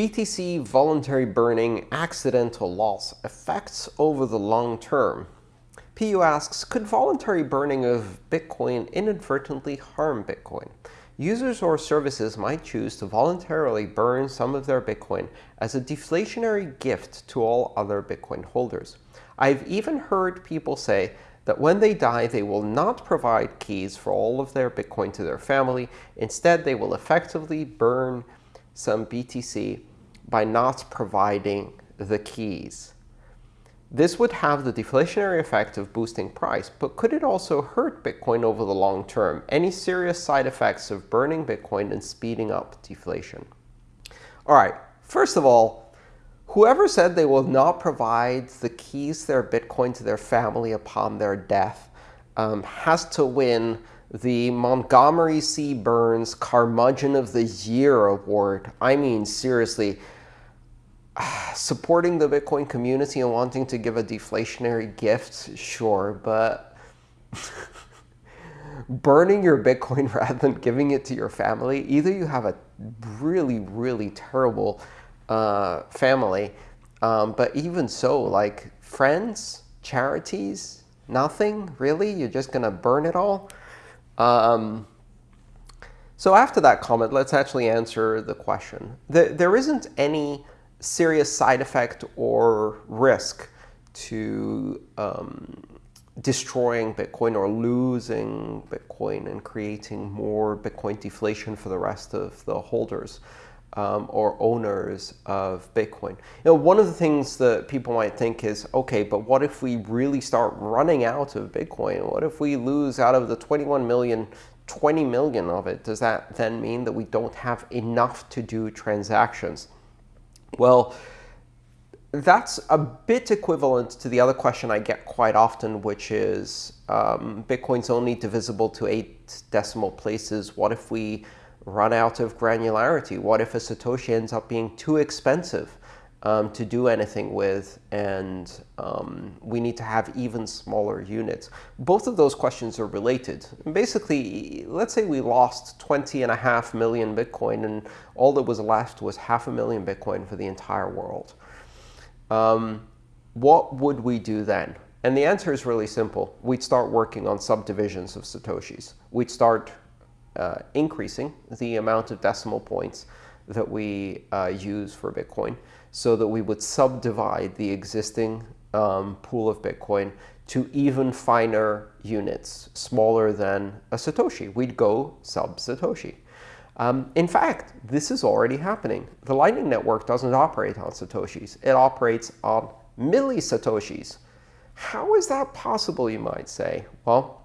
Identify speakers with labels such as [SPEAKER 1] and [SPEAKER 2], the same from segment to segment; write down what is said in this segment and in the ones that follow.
[SPEAKER 1] BTC voluntary burning accidental loss effects over the long term. PU asks, could voluntary burning of Bitcoin inadvertently harm Bitcoin? Users or services might choose to voluntarily burn some of their Bitcoin as a deflationary gift to all other Bitcoin holders. I've even heard people say that when they die, they will not provide keys for all of their Bitcoin to their family. Instead, they will effectively burn some BTC by not providing the keys. This would have the deflationary effect of boosting price, but could it also hurt Bitcoin over the long term? Any serious side effects of burning Bitcoin and speeding up deflation? All right, first of all, whoever said they will not provide the keys to their Bitcoin to their family upon their death um, has to win the Montgomery C. Burns Curmudgeon of the Year award. I mean, seriously, supporting the Bitcoin community and wanting to give a deflationary gift, sure, but burning your Bitcoin rather than giving it to your family, either you have a really, really terrible uh, family, um, but even so, like friends, charities, nothing, really? You're just going to burn it all? Um, so after that comment, let's actually answer the question. The, there isn't any serious side effect or risk to um, destroying Bitcoin or losing Bitcoin and creating more Bitcoin deflation for the rest of the holders um, or owners of Bitcoin. You know, one of the things that people might think is, OK, but what if we really start running out of Bitcoin? What if we lose out of the 21 million, 20 million of it? Does that then mean that we don't have enough to do transactions? Well, that's a bit equivalent to the other question I get quite often, which is um, Bitcoin's only divisible to eight decimal places. What if we run out of granularity? What if a Satoshi ends up being too expensive um, to do anything with, and um, we need to have even smaller units? Both of those questions are related. Basically, let's say we lost 20 and a half million Bitcoin, and all that was left was half a million Bitcoin for the entire world um, what would we do then? And the answer is really simple. We'd start working on subdivisions of Satoshis. We'd start uh, increasing the amount of decimal points that we uh, use for Bitcoin so that we would subdivide the existing um, pool of Bitcoin to even finer units, smaller than a Satoshi. We'd go sub-Satoshi. Um, in fact, this is already happening. The Lightning Network doesn't operate on Satoshis. It operates on milli-Satoshis. How is that possible, you might say? Well,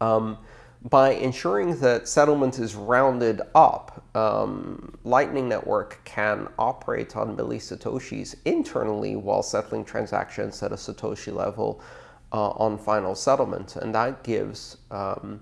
[SPEAKER 1] um, by ensuring that settlement is rounded up, um, Lightning Network can operate on millisatoshis internally while settling transactions at a Satoshi level uh, on final settlement. And that gives um,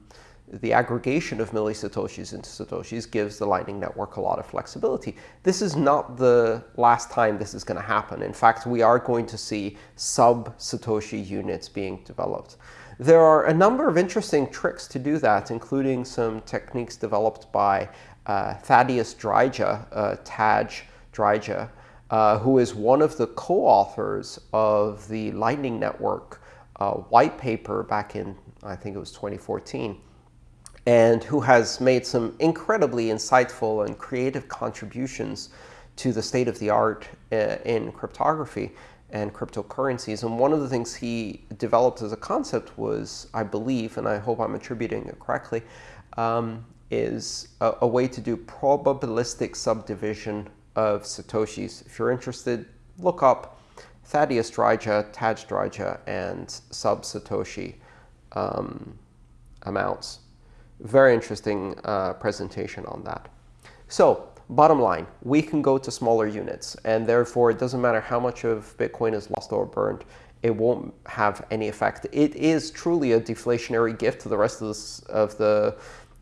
[SPEAKER 1] the aggregation of millisatoshis into satoshis gives the Lightning Network a lot of flexibility. This is not the last time this is going to happen. In fact, we are going to see sub-satoshi units being developed. There are a number of interesting tricks to do that, including some techniques developed by uh, Thaddeus Dryja, uh, Tadge Dryja, uh, who is one of the co-authors of the Lightning Network uh, white paper back in, I think it was 2014 and who has made some incredibly insightful and creative contributions to the state of the art uh, in cryptography and cryptocurrencies. And one of the things he developed as a concept was, I believe, and I hope I'm attributing it correctly, um, is a, a, way to do probabilistic subdivision of Satoshis. If you're interested, look up Thaddeus Dryja, Tadge Dryja, and sub-Satoshi um, amounts very interesting uh, presentation on that. So bottom line, we can go to smaller units. And therefore, it doesn't matter how much of Bitcoin is lost or burned. It won't have any effect. It is truly a deflationary gift to the rest of, this, of the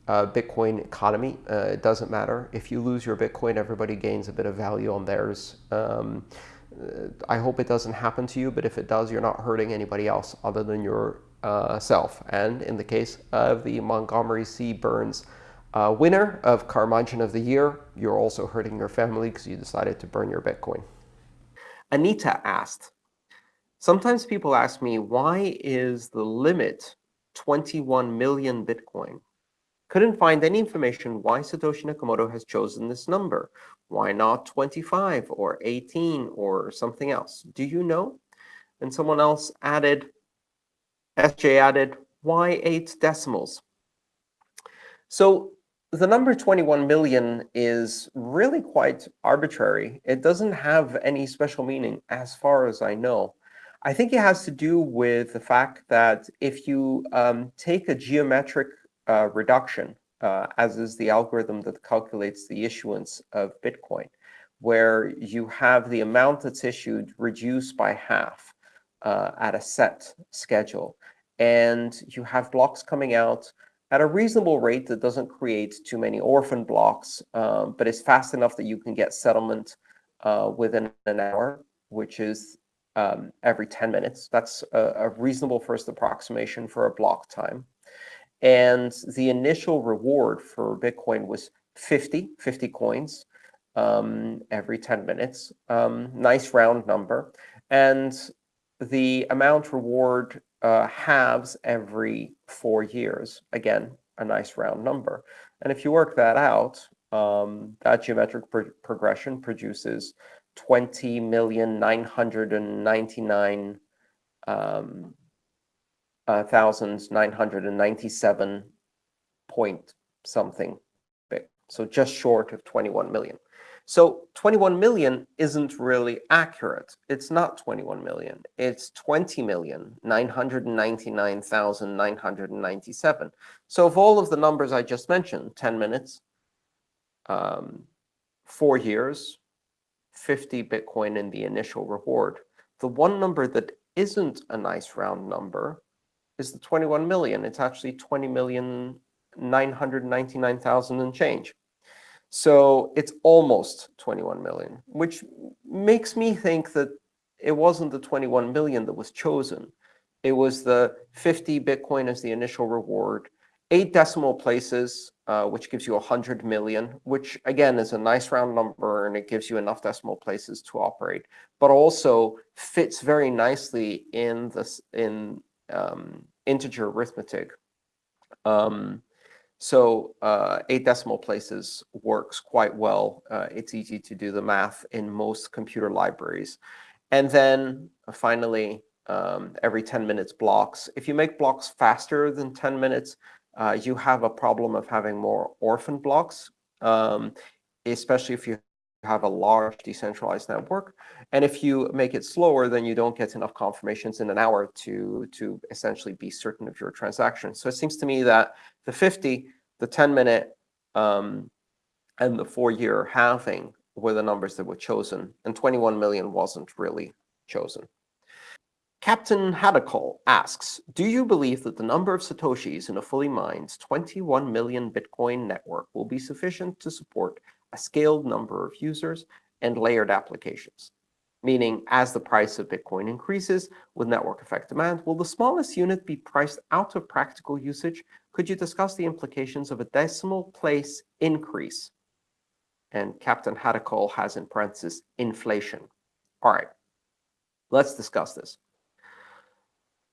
[SPEAKER 1] uh, Bitcoin economy. Uh, it doesn't matter. If you lose your Bitcoin, everybody gains a bit of value on theirs. Um, uh, I hope it doesn't happen to you, but if it does, you're not hurting anybody else other than yourself. uh. And in the case of the Montgomery C. Burns Uh, winner of Curmudgeon of the Year, you're also hurting your family because you decided to burn your Bitcoin. Anita asked, Sometimes people ask me, why is the limit 21 million Bitcoin? Couldn't find any information why Satoshi Nakamoto has chosen this number. Why not 25 or 18 or something else? Do you know? And someone else added, SJ added, why eight decimals? So the number 21 million is really quite arbitrary. It doesn't have any special meaning as far as I know. I think it has to do with the fact that if you um, take a geometric uh, reduction, uh, as is the algorithm that calculates the issuance of Bitcoin, where you have the amount that's issued reduced by half uh, at a set schedule, and you have blocks coming out at a reasonable rate that doesn't create too many orphan blocks, um, but is fast enough that you can get settlement uh, within an hour, which is um, every 10 minutes. That's a, a, reasonable first approximation for a block time. And the initial reward for Bitcoin was 50, 50 coins um, every 10 minutes. Um, nice round number. And the amount reward uh, halves every four years. Again, a nice round number. And if you work that out, um, that geometric pro progression produces 20,999 um, uh, point something big. So just short of 21 million. So 21 million isn't really accurate. It's not 21 million. It's 20,999,997. So of all of the numbers I just mentioned, 10 minutes, um, four years, 50 Bitcoin in the initial reward. The one number that isn't a nice round number is the 21 million. It's actually 20 million 999,000 and change. So it's almost 21 million, which makes me think that it wasn't the 21 million that was chosen. It was the 50 Bitcoin as the initial reward, eight decimal places, uh, which gives you 100 million, which, again, is a nice round number, and it gives you enough decimal places to operate, but also fits very nicely in this in um, integer arithmetic. Um, so uh, eight decimal places works quite well. Uh, it's easy to do the math in most computer libraries. And then uh, finally, um, every 10 minutes blocks. If you make blocks faster than 10 minutes, uh, you have a problem of having more orphan blocks, um, especially if you have a large decentralized network. And if you make it slower, then you don't get enough confirmations in an hour to, to essentially be certain of your transaction. So it seems to me that the 50, the 10-minute, um, and the four-year halving were the numbers that were chosen, and 21 million wasn't really chosen. Captain Hadakol asks, do you believe that the number of Satoshis in a fully mined 21 million Bitcoin network will be sufficient to support a scaled number of users and layered applications? Meaning, as the price of Bitcoin increases with network effect demand, will the smallest unit be priced out of practical usage? Could you discuss the implications of a decimal place increase? And Captain Hadakol has in parentheses inflation. All right, let's discuss this.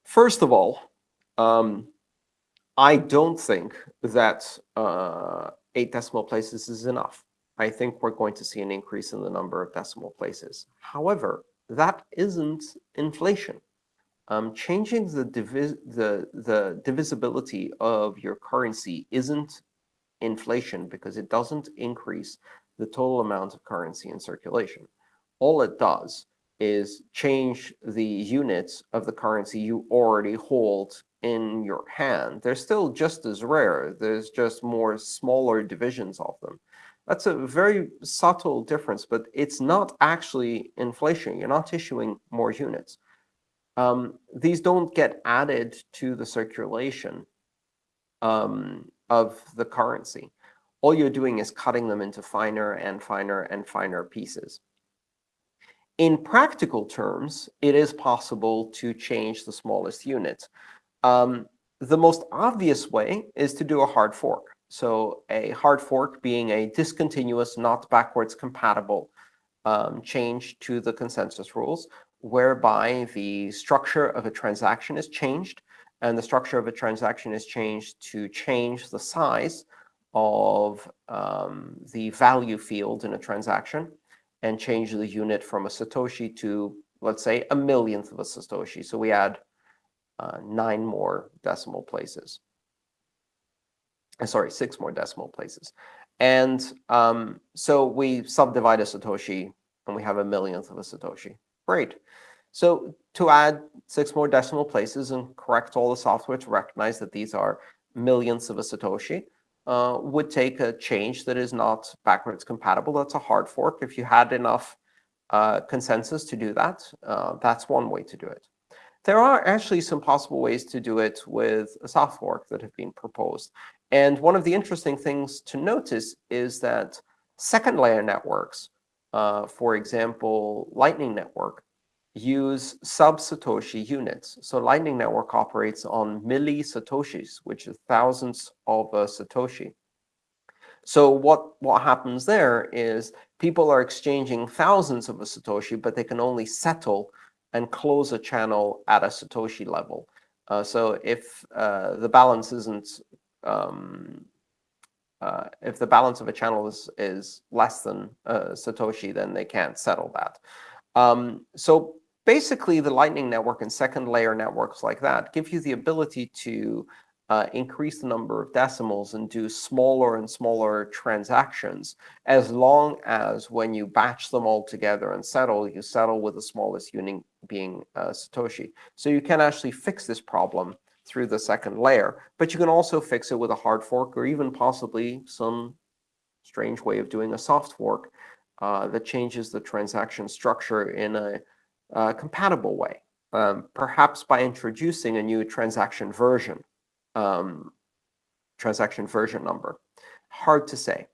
[SPEAKER 1] First of all, um, I don't think that uh, eight decimal places is enough. I think we're going to see an increase in the number of decimal places. However, that isn't inflation. Um, changing the, the, the divisibility of your currency isn't inflation because it doesn't increase the total amount of currency in circulation. All it does is change the units of the currency you already hold in your hand. They're still just as rare. There's just more smaller divisions of them. That's a very subtle difference, but it's not actually inflation. You're not issuing more units. Um, these don't get added to the circulation um, of the currency. All you're doing is cutting them into finer and finer and finer pieces. In practical terms, it is possible to change the smallest unit. Um, the most obvious way is to do a hard fork. So a hard fork being a discontinuous, not backwards compatible um, change to the consensus rules, whereby the structure of a transaction is changed, and the structure of a transaction is changed to change the size of um, the value field in a transaction and change the unit from a Satoshi to, let's say, a millionth of a Satoshi. So we add uh, nine more decimal places. Uh, sorry, six more decimal places. And um, so we subdivide a Satoshi, and we have a millionth of a Satoshi. Great. So to add six more decimal places and correct all the software to recognize that these are millionths of a Satoshi uh, would take a change that is not backwards compatible. That's a hard fork. If you had enough uh, consensus to do that, uh, that's one way to do it. There are actually some possible ways to do it with a soft fork that have been proposed. And one of the interesting things to notice is that second-layer networks, uh, for example, Lightning Network, use sub-Satoshi units. So Lightning Network operates on milli-Satoshis, which is thousands of a Satoshi. So what, what happens there is people are exchanging thousands of a Satoshi, but they can only settle and close a channel at a Satoshi level. Uh, so if uh, the balance isn't um, uh, if the balance of a channel is, is less than a Satoshi, then they can't settle that. Um, so basically, the Lightning Network and second layer networks like that give you the ability to uh, increase the number of decimals and do smaller and smaller transactions, as long as when you batch them all together and settle, you settle with the smallest unit being uh, Satoshi. So you can actually fix this problem through the second layer, but you can also fix it with a hard fork or even possibly some strange way of doing a soft fork uh, that changes the transaction structure in a uh, compatible way, um, perhaps by introducing a new transaction version um, transaction version number. Hard to say.